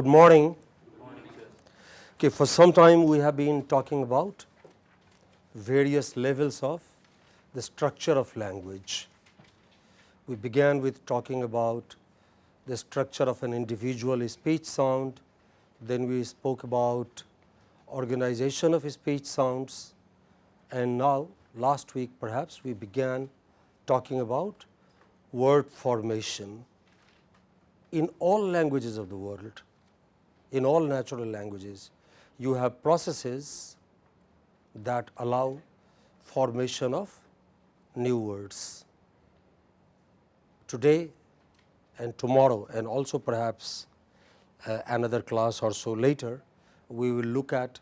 Good morning. Okay, for some time we have been talking about various levels of the structure of language. We began with talking about the structure of an individual speech sound, then we spoke about organization of speech sounds and now last week perhaps we began talking about word formation. In all languages of the world, in all natural languages, you have processes that allow formation of new words. Today and tomorrow and also perhaps uh, another class or so later, we will look at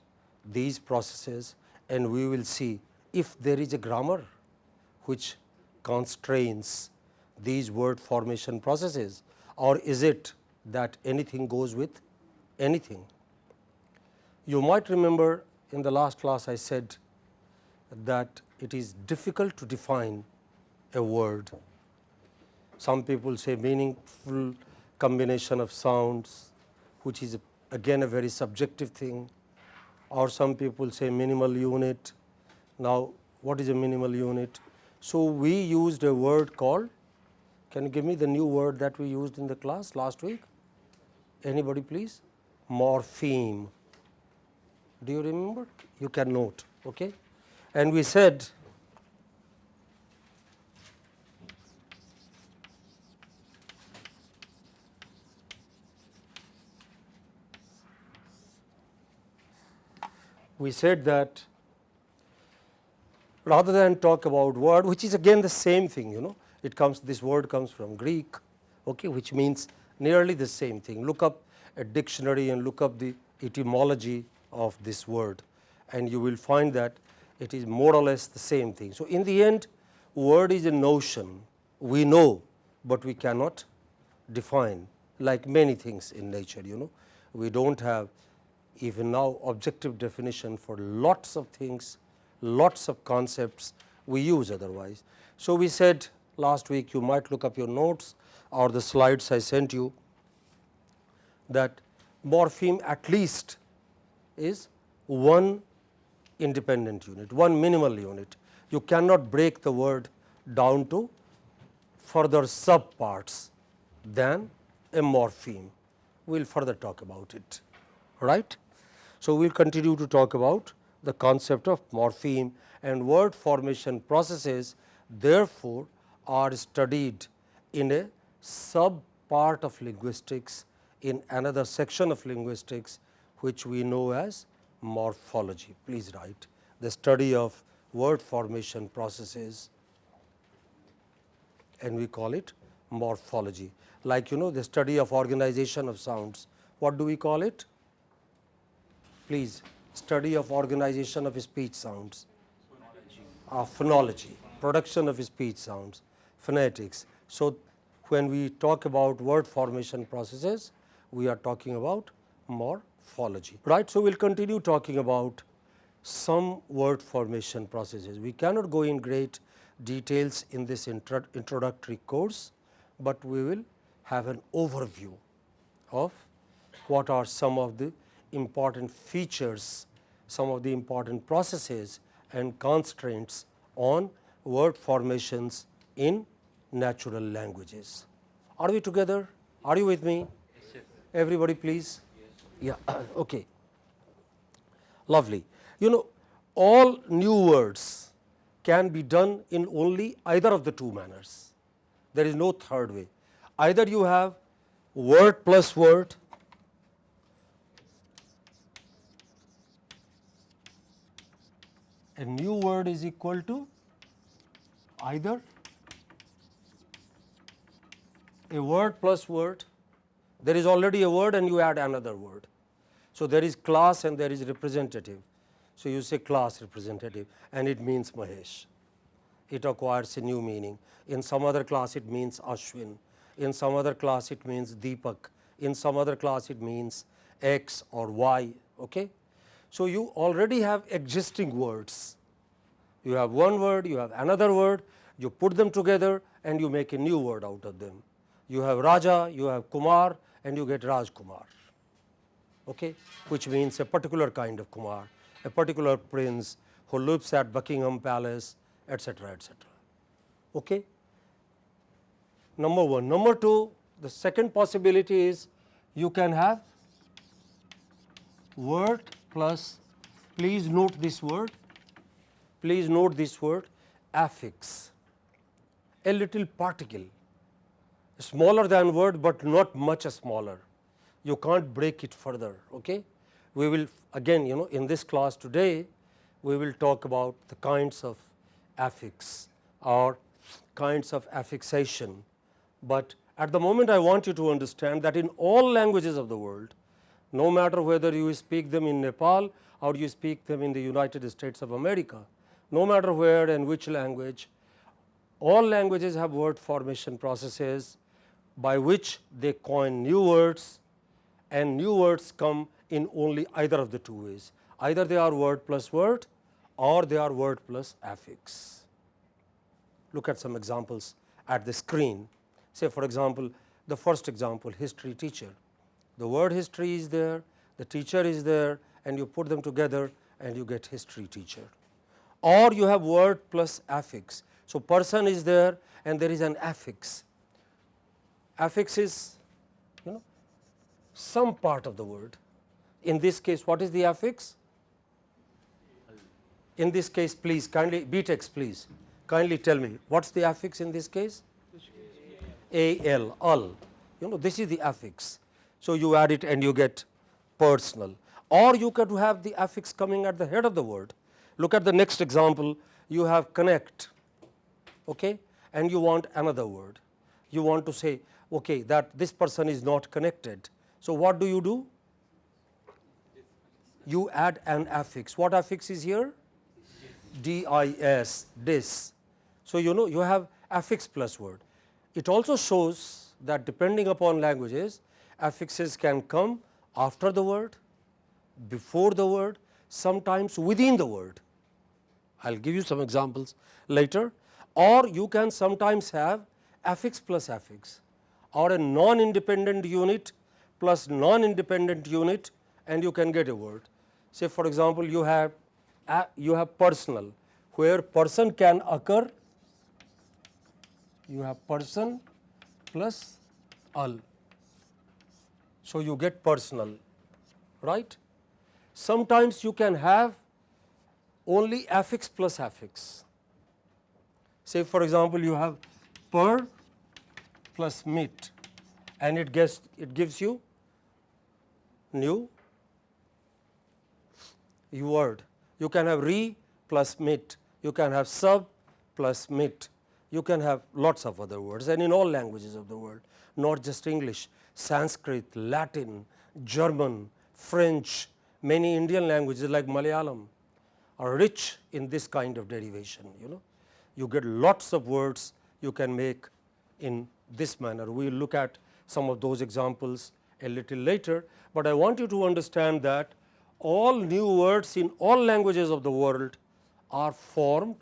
these processes and we will see if there is a grammar which constrains these word formation processes or is it that anything goes with anything. You might remember in the last class I said that it is difficult to define a word. Some people say meaningful combination of sounds which is again a very subjective thing or some people say minimal unit. Now, what is a minimal unit? So, we used a word called, can you give me the new word that we used in the class last week? Anybody please? Morpheme. Do you remember? You can note. Okay? And we said we said that rather than talk about word which is again the same thing you know it comes this word comes from Greek okay, which means nearly the same thing. Look up a dictionary and look up the etymology of this word and you will find that it is more or less the same thing. So, in the end word is a notion we know, but we cannot define like many things in nature you know. We do not have even now objective definition for lots of things, lots of concepts we use otherwise. So, we said last week you might look up your notes or the slides I sent you that morpheme at least is one independent unit, one minimal unit. You cannot break the word down to further sub parts than a morpheme. We will further talk about it, right. So, we will continue to talk about the concept of morpheme and word formation processes therefore, are studied in a sub part of linguistics in another section of linguistics which we know as morphology. Please write the study of word formation processes and we call it morphology. Like you know the study of organization of sounds, what do we call it? Please study of organization of speech sounds, phonology, uh, phonology production of speech sounds, phonetics. So, when we talk about word formation processes, we are talking about morphology, right. So, we will continue talking about some word formation processes. We cannot go in great details in this intro introductory course, but we will have an overview of what are some of the important features, some of the important processes and constraints on word formations in natural languages. Are we together? Are you with me? Everybody please? Yeah, okay. Lovely. You know all new words can be done in only either of the two manners. There is no third way. Either you have word plus word a new word is equal to either a word plus word, there is already a word and you add another word. So, there is class and there is representative. So, you say class representative and it means Mahesh, it acquires a new meaning. In some other class it means Ashwin, in some other class it means Deepak, in some other class it means X or Y. Okay? So, you already have existing words, you have one word, you have another word, you put them together and you make a new word out of them. You have Raja, you have Kumar and you get Raj Kumar. okay, which means a particular kind of Kumar, a particular prince who lives at Buckingham Palace etc., etc. Okay. Number 1. Number 2 the second possibility is you can have word plus please note this word please note this word affix a little particle smaller than word, but not much smaller you can't break it further. Okay? We will again you know in this class today we will talk about the kinds of affix or kinds of affixation, but at the moment I want you to understand that in all languages of the world no matter whether you speak them in Nepal or you speak them in the United States of America, no matter where and which language, all languages have word formation processes by which they coin new words and new words come in only either of the two ways. Either they are word plus word or they are word plus affix. Look at some examples at the screen. Say for example, the first example history teacher. The word history is there, the teacher is there and you put them together and you get history teacher. Or you have word plus affix. So, person is there and there is an affix. Affix is you know some part of the word. In this case what is the affix? In this case please kindly BTechs please kindly tell me what is the affix in this case? AL, al, you know this is the affix. So, you add it and you get personal or you could have the affix coming at the head of the word. Look at the next example you have connect okay, and you want another word. You want to say okay, that this person is not connected. So, what do you do? You add an affix. What affix is here? dis, dis. So, you know you have affix plus word. It also shows that depending upon languages affixes can come after the word, before the word, sometimes within the word. I will give you some examples later or you can sometimes have affix plus affix or a non-independent unit plus non-independent unit and you can get a word. Say for example, you have uh, you have personal where person can occur you have person plus al. So, you get personal right. Sometimes you can have only affix plus affix. Say for example, you have per plus mit and it gets it gives you new word. You can have re plus mit, you can have sub plus mit, you can have lots of other words and in all languages of the world not just English, Sanskrit, Latin, German, French, many Indian languages like Malayalam are rich in this kind of derivation you know. You get lots of words you can make in this manner. We will look at some of those examples a little later, but I want you to understand that all new words in all languages of the world are formed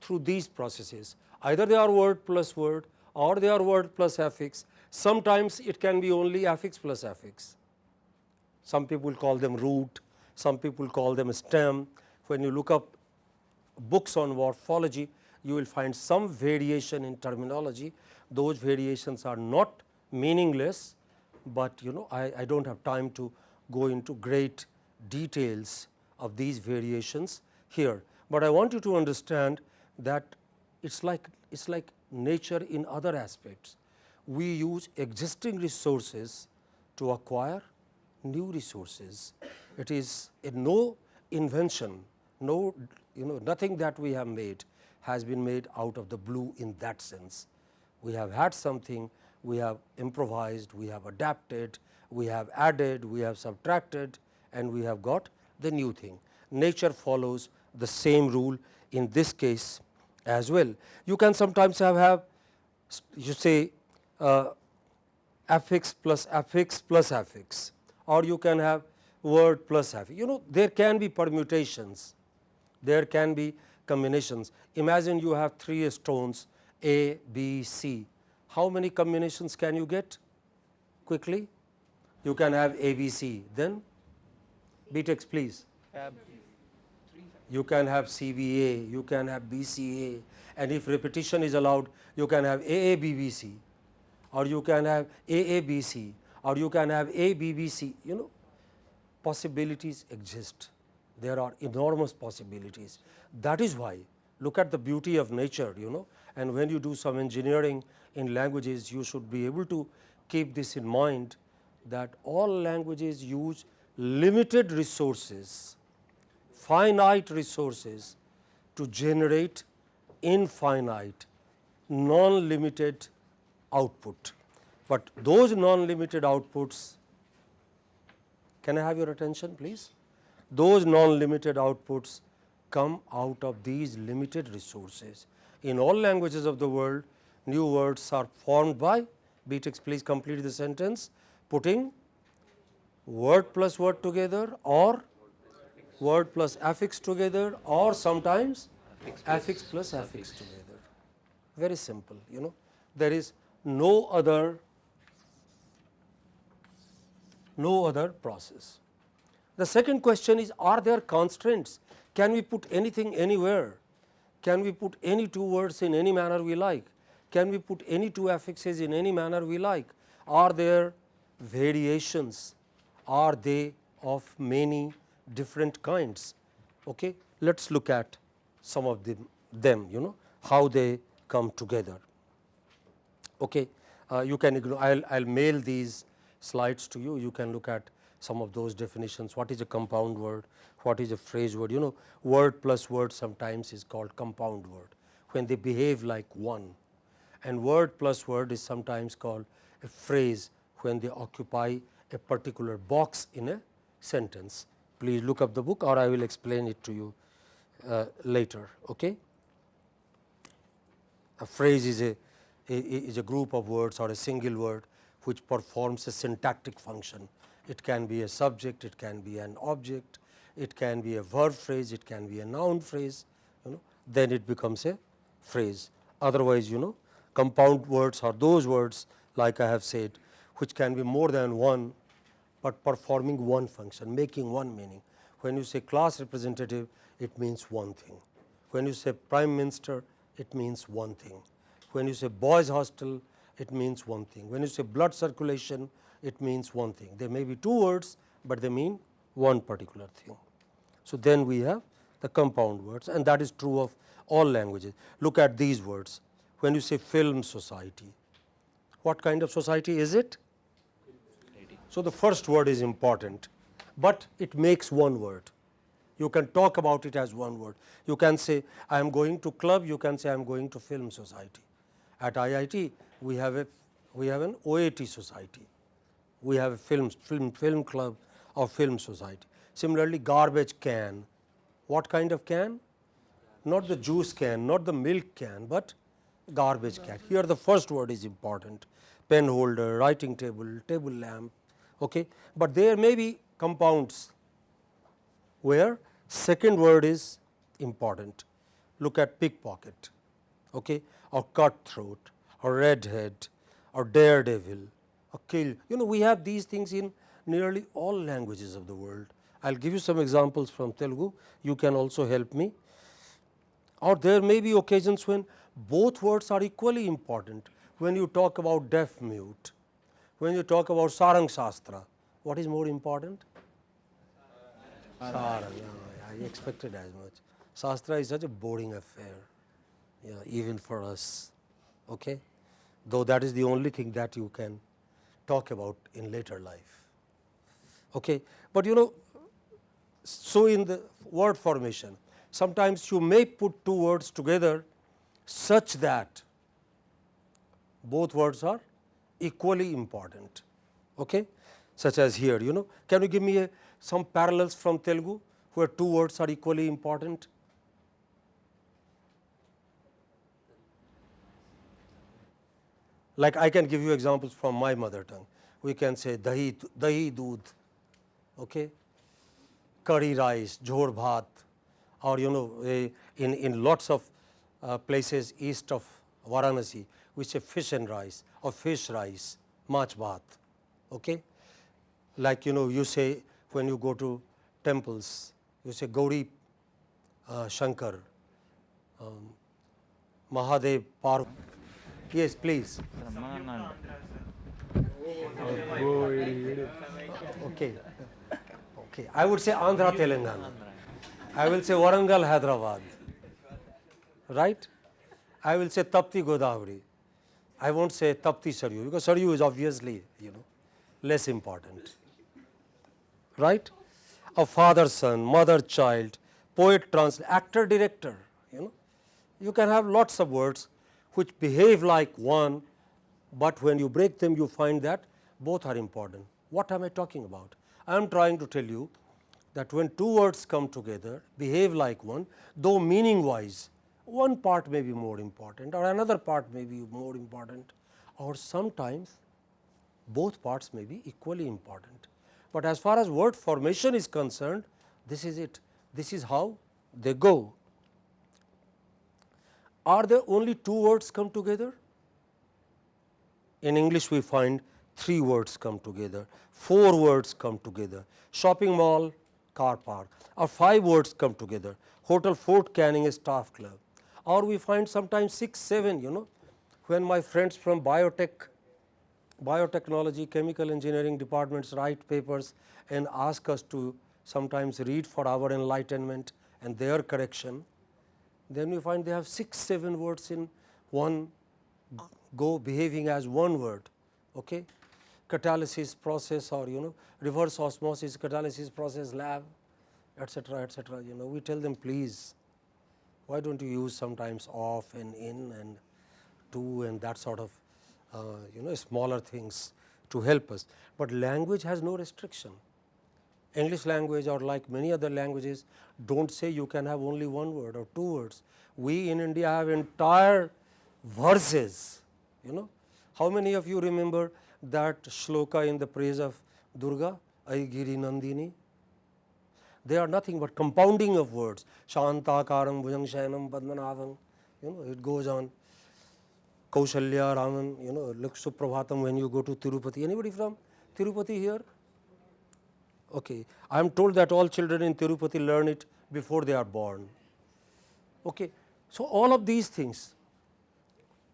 through these processes. Either they are word plus word or they are word plus affix. Sometimes it can be only affix plus affix. Some people call them root, some people call them stem. When you look up books on morphology, you will find some variation in terminology. Those variations are not meaningless, but you know I, I do not have time to go into great details of these variations here, but I want you to understand that it is like it is like nature in other aspects. We use existing resources to acquire new resources. It is no invention, no you know nothing that we have made has been made out of the blue in that sense. We have had something, we have improvised, we have adapted, we have added, we have subtracted and we have got the new thing. Nature follows the same rule in this case as well. You can sometimes have, have you say uh, affix plus affix plus affix or you can have word plus affix. You know there can be permutations, there can be combinations. Imagine you have three stones A, B, C. How many combinations can you get? Quickly? You can have A, B, C, then BTechs please. You can have CBA, you can have BCA and if repetition is allowed you can have AABBC or you can have AABC or you can have ABBC you know possibilities exist. There are enormous possibilities. That is why look at the beauty of nature you know and when you do some engineering in languages you should be able to keep this in mind that all languages use limited resources finite resources to generate infinite non-limited output. But those non-limited outputs, can I have your attention please? Those non-limited outputs come out of these limited resources. In all languages of the world, new words are formed by, BTechs please complete the sentence, putting word plus word together or word plus affix together or sometimes affix plus affix together. Very simple, you know. There is no other no other process. The second question is are there constraints? Can we put anything anywhere? Can we put any two words in any manner we like? Can we put any two affixes in any manner we like? Are there variations? Are they of many different kinds? Okay. Let us look at some of them, them you know how they come together. Okay. Uh, you can ignore I will I'll mail these slides to you you can look at some of those definitions what is a compound word what is a phrase word you know word plus word sometimes is called compound word when they behave like one and word plus word is sometimes called a phrase when they occupy a particular box in a sentence please look up the book or I will explain it to you uh, later. Okay? A phrase is a, a, is a group of words or a single word which performs a syntactic function. It can be a subject, it can be an object, it can be a verb phrase, it can be a noun phrase, you know, then it becomes a phrase. Otherwise, you know, compound words are those words like I have said, which can be more than one, but performing one function, making one meaning. When you say class representative, it means one thing. When you say prime minister, it means one thing. When you say boys hostel, it means one thing. When you say blood circulation, it means one thing. There may be two words, but they mean one particular thing. So, then we have the compound words and that is true of all languages. Look at these words. When you say film society, what kind of society is it? So, the first word is important, but it makes one word. You can talk about it as one word. You can say I am going to club, you can say I am going to film society. At IIT, we have a we have an OAT society. We have a film film film club or film society. Similarly, garbage can. What kind of can? Not the juice can, not the milk can, but garbage can. Here the first word is important. Pen holder, writing table, table lamp. Okay. But there may be compounds where second word is important. Look at pickpocket okay, or cutthroat or redhead or daredevil or kill. You know we have these things in nearly all languages of the world. I will give you some examples from Telugu, you can also help me. Or there may be occasions when both words are equally important. When you talk about deaf mute, when you talk about Sarang Shastra, what is more important? Sarang, I expected as much. Shastra is such a boring affair, yeah, even for us, okay? though that is the only thing that you can talk about in later life. Okay. But you know, so in the word formation, sometimes you may put two words together such that both words are equally important, okay? such as here. You know, can you give me a, some parallels from Telugu where two words are equally important? Like I can give you examples from my mother tongue. We can say dahi, dahi doodh, okay? Curry rice, jhor bhat or you know in, in lots of uh, places east of Varanasi, we say fish and rice or fish rice, mach bhat. Okay? Like you know you say when you go to temples, you say Gauri uh, Shankar, um, Mahadev Par. Yes, please. Okay. Okay. I would say Andhra Telangana. I will say Warangal Hyderabad. Right? I will say Tapti Godavari. I won't say Tapti Saryu because Saryu is obviously, you know, less important. Right? A father son, mother child, poet translator, actor director, you know. You can have lots of words which behave like one, but when you break them you find that both are important. What am I talking about? I am trying to tell you that when two words come together behave like one, though meaning wise one part may be more important or another part may be more important or sometimes both parts may be equally important. But as far as word formation is concerned, this is it, this is how they go. Are there only two words come together? In English we find three words come together, four words come together, shopping mall, car park or five words come together, hotel Fort Canning staff club or we find sometimes 6, 7 you know when my friends from biotech, biotechnology, chemical engineering departments write papers and ask us to sometimes read for our enlightenment and their correction, then we find they have 6, 7 words in one go behaving as one word. Okay? Catalysis process or you know reverse osmosis catalysis process lab etcetera etcetera you know we tell them please why do not you use sometimes off and in and to and that sort of uh, you know smaller things to help us, but language has no restriction. English language or like many other languages do not say you can have only one word or two words. We in India have entire verses, you know. How many of you remember that shloka in the praise of Durga, Aigiri Nandini? They are nothing but compounding of words, Shantakaram, Bhujangshayanam, Padmanabham, you know, it goes on. Kaushalya, Raman, you know, look when you go to Tirupati. Anybody from Tirupati here? Okay. I am told that all children in Tirupati learn it before they are born. Okay. So, all of these things,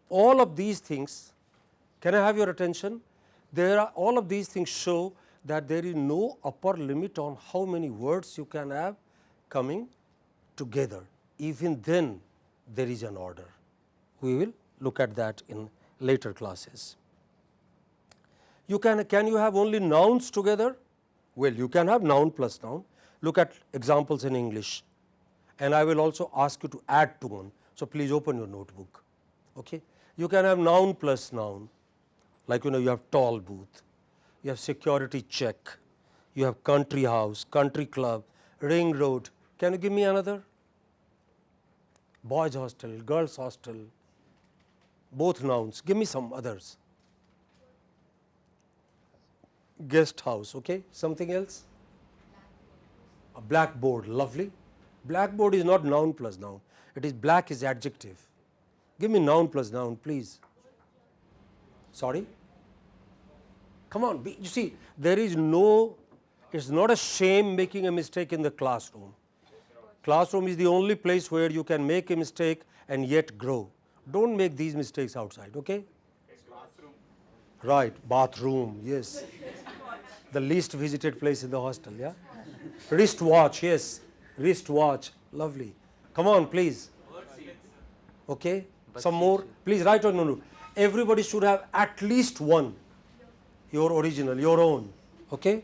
all of these things, can I have your attention? There are all of these things show that there is no upper limit on how many words you can have coming together. Even then there is an order. We will look at that in later classes. You can, can you have only nouns together? Well, you can have noun plus noun. Look at examples in English and I will also ask you to add to one. So, please open your notebook. Okay. You can have noun plus noun like you know you have toll booth, you have security check, you have country house, country club, ring road. Can you give me another? Boys hostel, girls hostel, both nouns. Give me some others. Guest house, okay. Something else? A blackboard, lovely. Blackboard is not noun plus noun. It is black is adjective. Give me noun plus noun, please. Sorry? Come on, be, you see, there is no, it is not a shame making a mistake in the classroom. Classroom is the only place where you can make a mistake and yet grow. Do not make these mistakes outside, okay? Right, bathroom, yes. the least visited place in the hostel, yeah? Wrist watch, yes, wrist watch, lovely. Come on, please. Okay, some more, please write on, no, no. Everybody should have at least one, your original, your own, okay?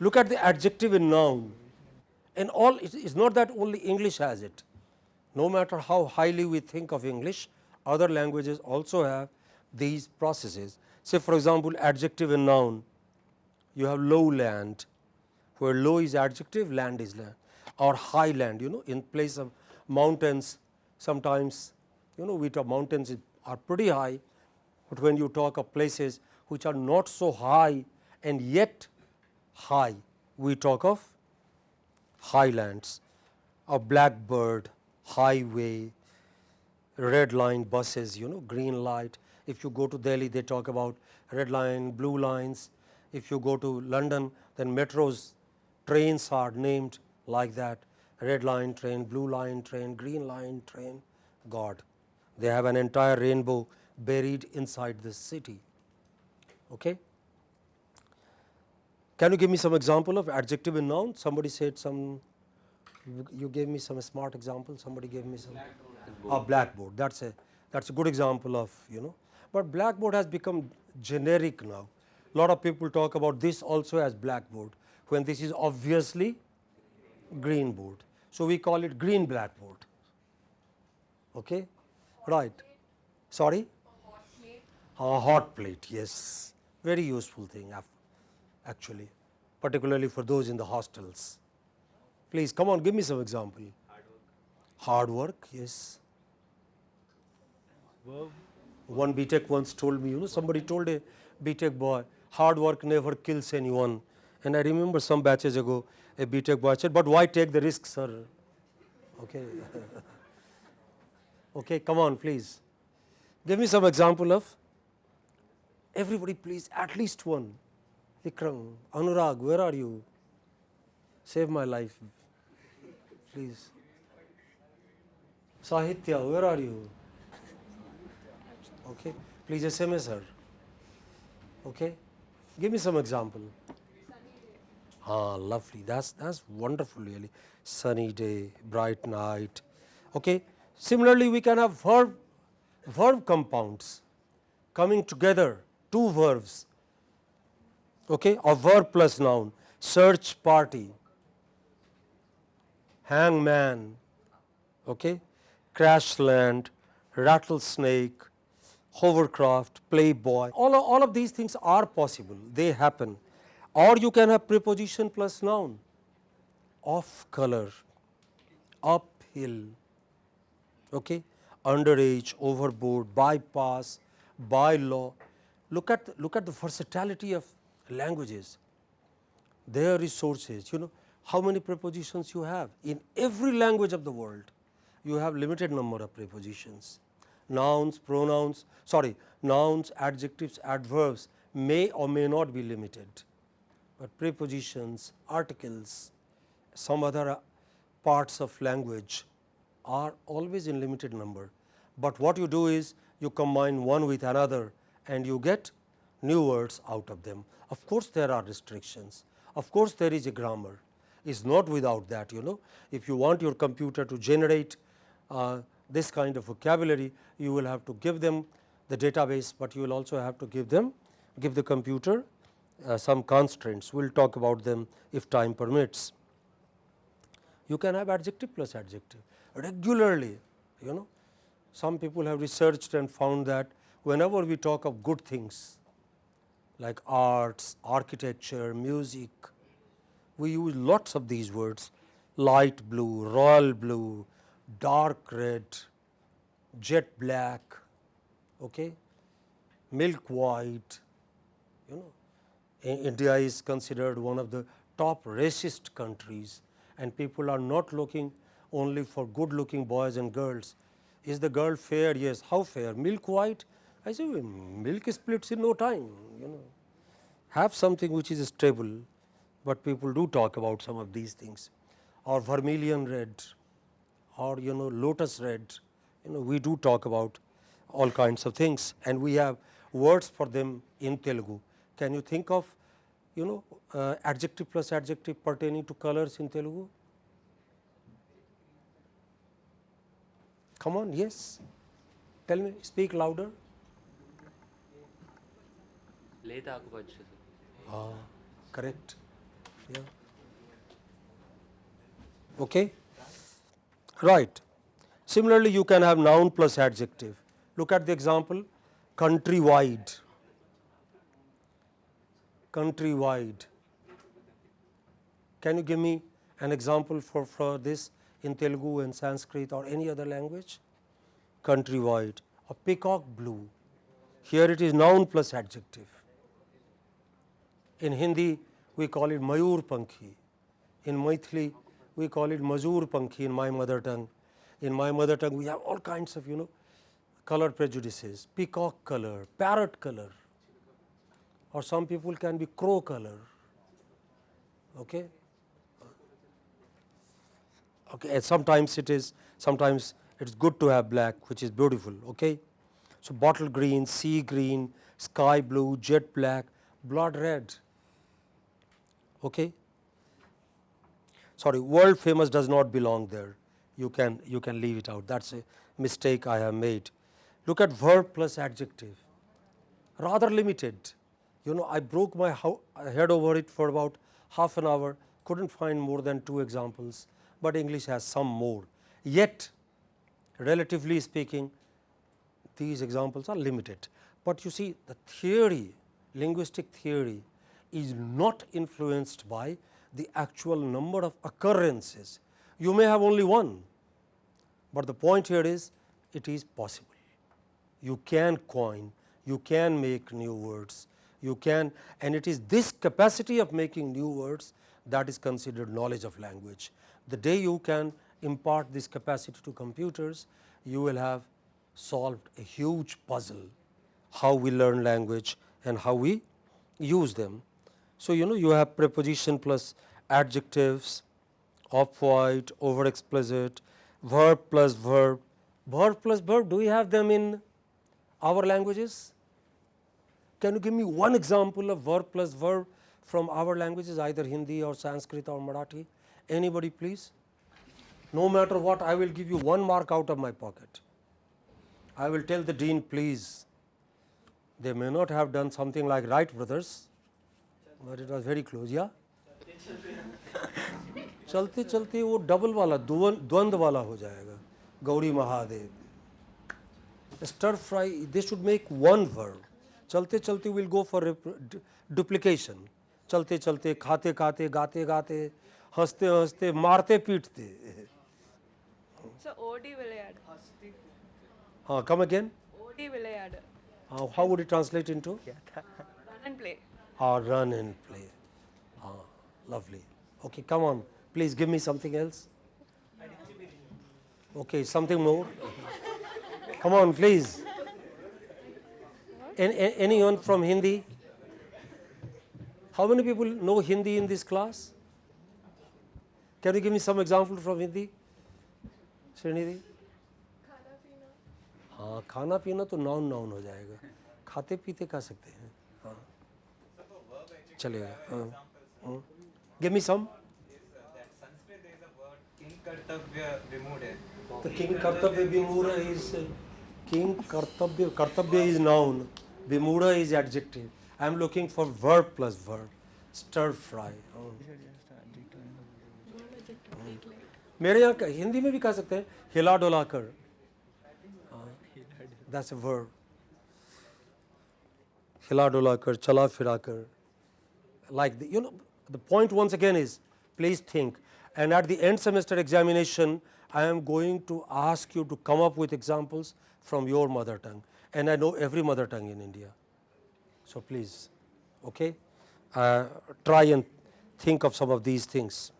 Look at the adjective in noun, and all, it's not that only English has it no matter how highly we think of English, other languages also have these processes. Say for example, adjective and noun, you have lowland, where low is adjective, land is land or highland, you know, in place of mountains, sometimes, you know, we talk mountains are pretty high, but when you talk of places which are not so high and yet high, we talk of highlands, a blackbird, highway, red line buses, you know, green light. If you go to Delhi, they talk about red line, blue lines. If you go to London, then metros, trains are named like that red line train, blue line train, green line train, God. They have an entire rainbow buried inside this city. Okay? Can you give me some example of adjective and noun? Somebody said some, you, you gave me some smart example, somebody gave me some. A blackboard, that's a, that's a good example of, you know. But blackboard has become generic now. Lot of people talk about this also as blackboard, when this is obviously green board. So, we call it green blackboard. Okay? Right. Sorry? A hot plate, yes. Very useful thing actually, particularly for those in the hostels. Please come on, give me some example. Hard work. Hard work, yes. One BTech once told me, you know, somebody told a BTech boy, hard work never kills anyone. And I remember some batches ago, a BTech boy said, but why take the risk, sir? Okay. okay, come on, please. Give me some example of everybody, please, at least one. Vikram, Anurag, where are you? Save my life, please. Sahitya, where are you? Okay, please SMS her. Okay, give me some example. Ah, lovely. That's that's wonderful, really. Sunny day, bright night. Okay. Similarly, we can have verb verb compounds coming together, two verbs okay, a verb plus noun, search party, hangman, okay, crash land, rattlesnake, hovercraft, playboy, all all of these things are possible, they happen. Or you can have preposition plus noun, off color, uphill, okay, underage, overboard, bypass, by law. Look at, look at the versatility of languages, their resources, you know, how many prepositions you have. In every language of the world, you have limited number of prepositions. Nouns, pronouns, sorry, nouns, adjectives, adverbs may or may not be limited, but prepositions, articles, some other uh, parts of language are always in limited number. But what you do is you combine one with another and you get new words out of them. Of course, there are restrictions. Of course, there is a grammar. Is not without that, you know. If you want your computer to generate uh, this kind of vocabulary, you will have to give them the database, but you will also have to give them, give the computer uh, some constraints. We will talk about them if time permits. You can have adjective plus adjective regularly, you know. Some people have researched and found that whenever we talk of good things, like arts, architecture, music. We use lots of these words light blue, royal blue, dark red, jet black, okay, milk white. You know, India is considered one of the top racist countries and people are not looking only for good looking boys and girls. Is the girl fair? Yes. How fair? Milk white? I say milk splits in no time, you know. Have something which is stable, but people do talk about some of these things or vermilion red or you know lotus red, you know we do talk about all kinds of things and we have words for them in Telugu. Can you think of you know uh, adjective plus adjective pertaining to colors in Telugu? Come on, yes. Tell me, speak louder. లేత ఆకుపచ్చ Ah, correct. Yeah. Okay. Right. Similarly, you can have noun plus adjective. Look at the example countrywide. Countrywide. Can you give me an example for, for this in Telugu and Sanskrit or any other language? Countrywide. A peacock blue. Here it is noun plus adjective. In Hindi, we call it Mayur Pankhi. In Maithili, we call it Mazur Pankhi in my mother tongue. In my mother tongue, we have all kinds of, you know, color prejudices, peacock color, parrot color, or some people can be crow color. Okay? Okay, and sometimes it is, sometimes it's good to have black, which is beautiful. Okay, so bottle green, sea green, sky blue, jet black, blood red. Okay. Sorry, world famous does not belong there. You can you can leave it out. That's a mistake I have made. Look at verb plus adjective, rather limited. You know, I broke my head over it for about half an hour. Couldn't find more than two examples, but English has some more. Yet, relatively speaking, these examples are limited. But you see the theory, linguistic theory is not influenced by the actual number of occurrences. You may have only one, but the point here is it is possible. You can coin, you can make new words, you can and it is this capacity of making new words that is considered knowledge of language. The day you can impart this capacity to computers, you will have solved a huge puzzle how we learn language and how we use them. So, you know you have preposition plus adjectives, off white, over explicit, verb plus verb. Verb plus verb, do we have them in our languages? Can you give me one example of verb plus verb from our languages either Hindi or Sanskrit or Marathi? Anybody please? No matter what I will give you one mark out of my pocket. I will tell the dean please they may not have done something like Wright brothers, but it was very close. Yeah. चलते चलते वो double वाला द्वंद वाला हो जाएगा। Gauri Mahadev. Stir fry they should make one word चलते चलते विल गो फॉर डुप्लीकेशन चलते चलते खाते खाते गाते गाते हँसते हँसते मारते पीटते। हाँ come again how would you translate into play translate into run and play or run and play ah, lovely okay come on please give me something else okay something more come on please An- a- anyone from hindi how many people know hindi in this class can you give me some example from hindi Srinidhi हाँ खाना पीना तो noun noun हो जाएगा खाते पीते खा सकते हैं हाँ चलेगा गिव सम किंग कर्तव्य कर्तव्य कर्तव्य is noun विमूड is adjective I am looking for word plus word stir fry मेरे यहाँ हिंदी में भी कह सकते हैं हिला डोला कर। हाँ, दैट्स वर्ड हिला डोला कर चला फिरा कर। Like the, you know the point once again is please think. And at the end semester examination I am going to ask you to come up with examples from your mother tongue. And I know every mother tongue in India. So, please okay, uh, try and think of some of these things.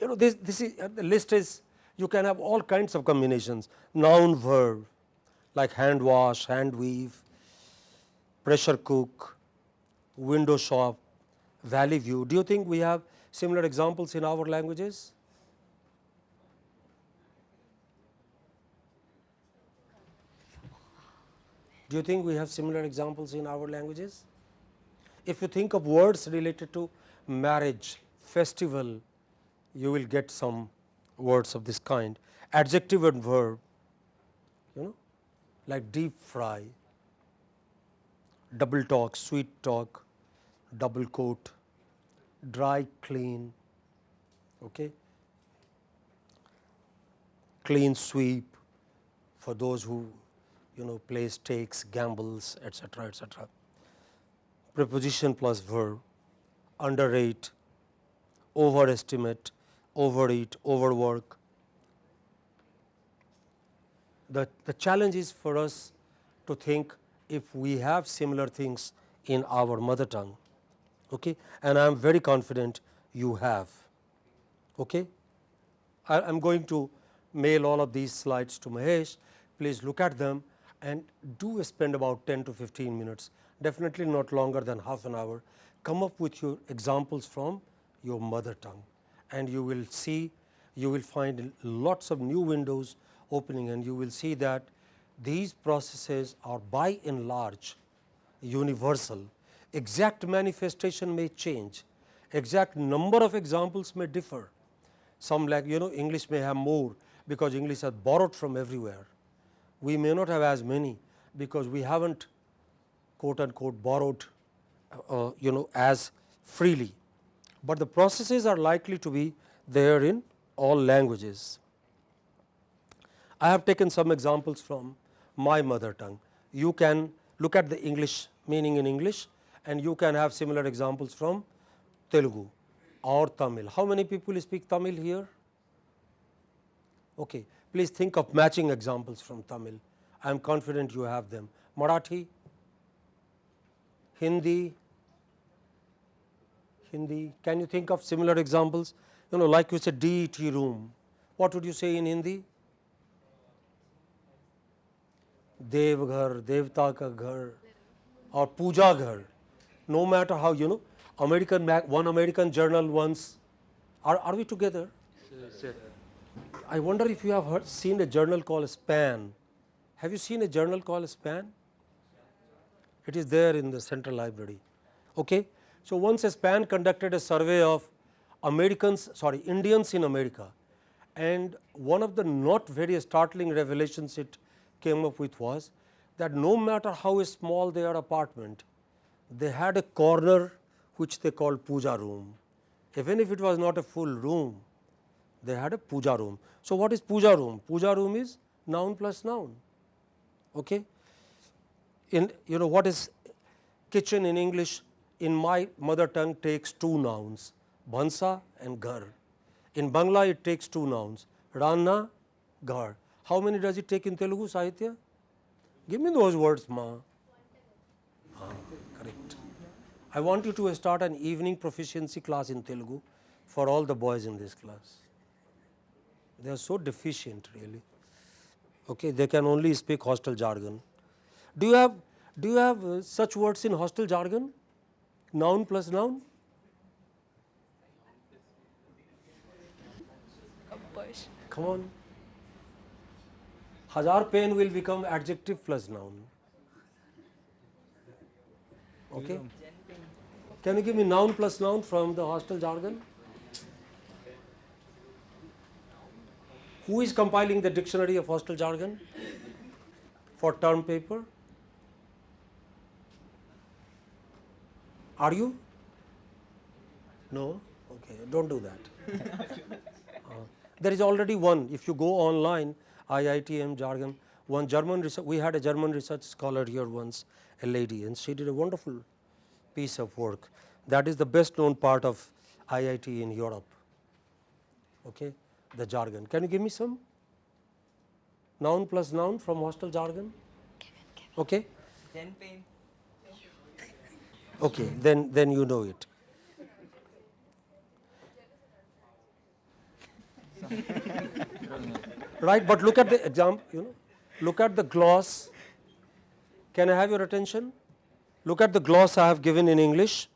You know this, this is uh, the list is you can have all kinds of combinations. Noun verb like hand wash, hand weave, pressure cook, window shop, valley view. Do you think we have similar examples in our languages? Do you think we have similar examples in our languages? If you think of words related to marriage, festival, you will get some words of this kind. Adjective and verb, you know, like deep fry, double talk, sweet talk, double coat, dry clean, okay. clean sweep for those who you know play stakes, gambles, etc., etc. Preposition plus verb, underrate, overestimate, overeat, overwork. The, the challenge is for us to think if we have similar things in our mother tongue okay? and I am very confident you have. Okay? I am going to mail all of these slides to Mahesh, please look at them and do spend about 10 to 15 minutes, definitely not longer than half an hour. Come up with your examples from your mother tongue and you will see you will find lots of new windows opening and you will see that these processes are by and large universal. Exact manifestation may change, exact number of examples may differ. Some like you know English may have more because English has borrowed from everywhere. We may not have as many because we have not quote unquote borrowed uh, you know as freely, but the processes are likely to be there in all languages. I have taken some examples from my mother tongue. You can look at the English meaning in English and you can have similar examples from Telugu or Tamil. How many people speak Tamil here? Okay. Please think of matching examples from Tamil. I am confident you have them. Marathi, Hindi, Hindi. Can you think of similar examples? You know, like you said, DET room. What would you say in Hindi? Devghar, Devta ka ghar or Puja ghar. No matter how you know, American one American journal once. Are, are we together? I wonder if you have heard, seen a journal called Span. Have you seen a journal called Span? It is there in the central library. Okay? So, once Span conducted a survey of Americans, sorry, Indians in America and one of the not very startling revelations it came up with was that no matter how small their apartment, they had a corner which they called puja room. Even if it was not a full room, they had a puja room. So, what is puja room? Puja room is noun plus noun. Okay? In you know what is kitchen in English in my mother tongue takes two nouns bhansa and ghar. In Bangla it takes two nouns ranna, ghar. How many does it take in Telugu Sahitya? Give me those words ma. Ah, correct. I want you to start an evening proficiency class in Telugu for all the boys in this class. They are so deficient really. Okay, they can only speak hostel jargon. Do you have do you have uh, such words in hostel jargon? Noun plus noun? Come on. Hazar pen will become adjective plus noun. Okay. Can you give me noun plus noun from the hostel jargon? Who is compiling the dictionary of hostel jargon for term paper? Are you? No? Okay, don't do that. Uh, there is already one. If you go online, IITM jargon, one German research, we had a German research scholar here once, a lady, and she did a wonderful piece of work. That is the best known part of IIT in Europe. Okay, the jargon. Can you give me some? Noun plus noun from hostel jargon? Okay. Ten pain. Okay, then then you know it. right, but look at the example, you know, look at the gloss. Can I have your attention? Look at the gloss I have given in English.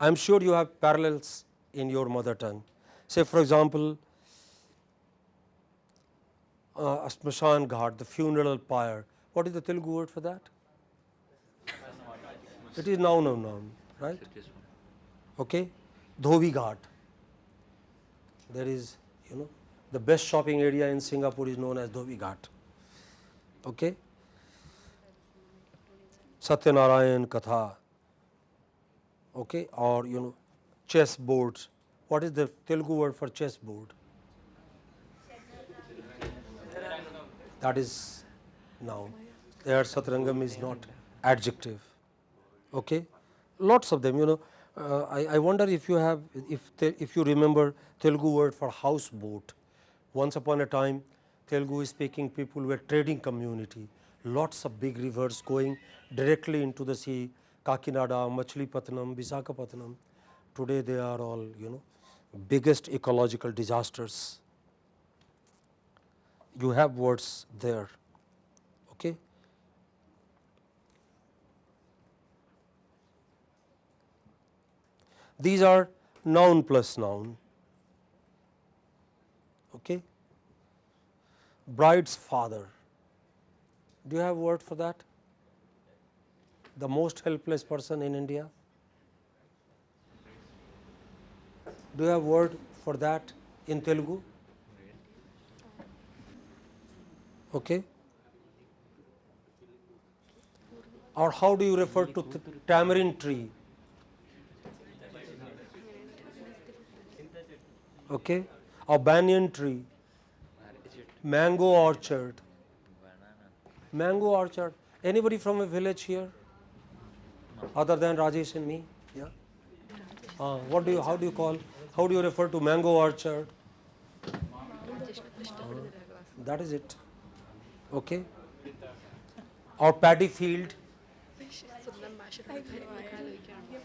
I am sure you have parallels in your mother tongue. Say for example, uh, Smashan Ghat, the funeral pyre. What is the Telugu word for that? It is noun of noun, right? Okay. Dhobi Ghat. There is, you know, the best shopping area in Singapore is known as Dhoby Ghaut. Okay. Satyanarayan Katha. Okay, or you know, chess boards. What is the Telugu word for chess board? That is noun. There Satrangam is not adjective. Okay, lots of them. You know, uh, I, I wonder if you have, if te, if you remember Telugu word for houseboat. Once upon a time, Telugu speaking people were trading community. Lots of big rivers going directly into the sea. Kakinada, Machilipatnam, Visakhapatnam. Today they are all you know biggest ecological disasters. You have words there. Okay. These are noun plus noun. Okay. Bride's father. Do you have word for that? The most helpless person in India? Do you have word for that in Telugu? Okay. Or how do you refer to tamarind tree? Okay. Or banyan tree, mango orchard, mango orchard. Anybody from a village here? Other than Rajesh and me? Yeah. Uh, what do you, how do you call, how do you refer to mango orchard? That is it. Okay. Or paddy field.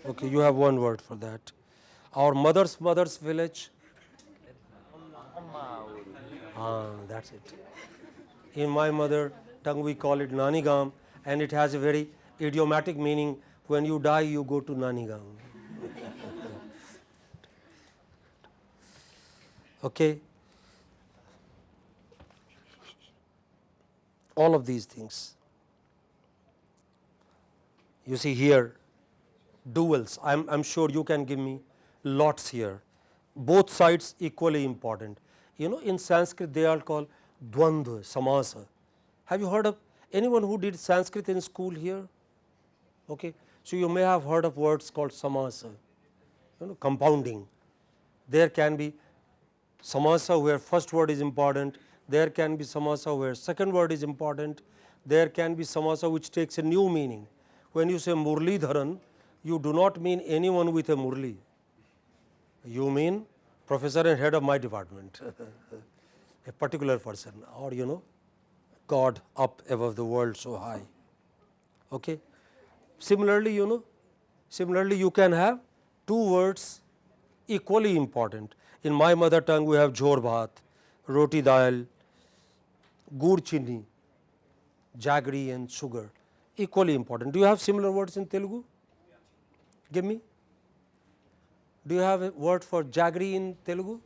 Okay, you have one word for that. Our mother's mother's village. Ah, that's it. In my mother tongue, we call it Nanigam, and it has a very idiomatic meaning. When you die, you go to Nanigam. okay. All of these things. You see here, duals. I'm, I'm sure you can give me lots here. Both sides equally important. You know, in Sanskrit they are called dvandva, samasa. Have you heard of anyone who did Sanskrit in school here? Okay. So you may have heard of words called samasa, you know, compounding. There can be samasa where first word is important, there can be samasa where second word is important, there can be samasa which takes a new meaning. When you say Murli Dharan, you do not mean anyone with a Murli, you mean professor and head of my department, a particular person or you know God up above the world so high. Okay. Similarly, you know, similarly you can have two words equally important. In my mother tongue we have jhor bhat, roti dal, gur chini, jaggery and sugar equally important. Do you have similar words in Telugu? Give me. Do you have a word for jaggery in Telugu?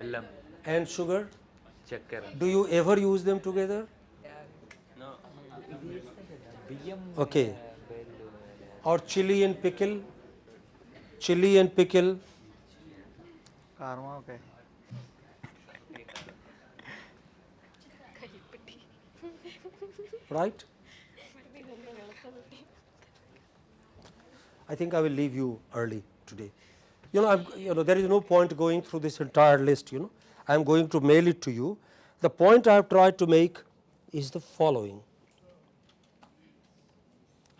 Bellam. And sugar? Chakkar. Do you ever use them together? No. Okay. Or chili and pickle? Chili and pickle? Karma, okay. right? I think I will leave you early today. You know, I'm, you know, there is no point going through this entire list. You know, I am going to mail it to you. The point I have tried to make is the following.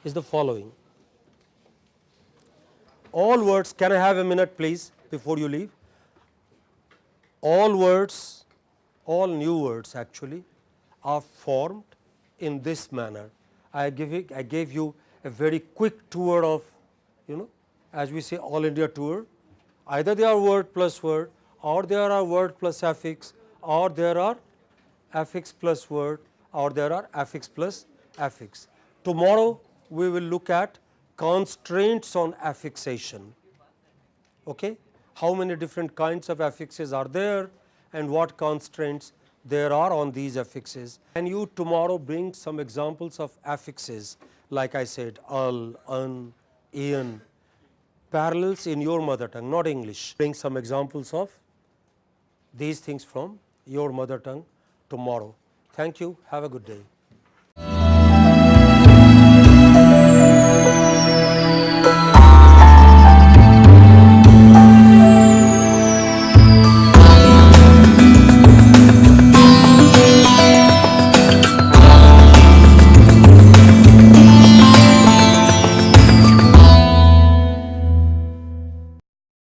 Is the following. All words. Can I have a minute, please, before you leave? All words, all new words actually, are formed in this manner. I give it, I gave you a very quick tour of, you know, as we say all India tour. Either they are word plus word, or there are word plus affix, or there are affix plus word, or there are affix plus affix. Tomorrow we will look at constraints on affixation. Okay? How many different kinds of affixes are there and what constraints there are on these affixes. Can you tomorrow bring some examples of affixes like I said al, un, ian, parallels in your mother tongue not English. Bring some examples of these things from your mother tongue tomorrow. Thank you. Have a good day.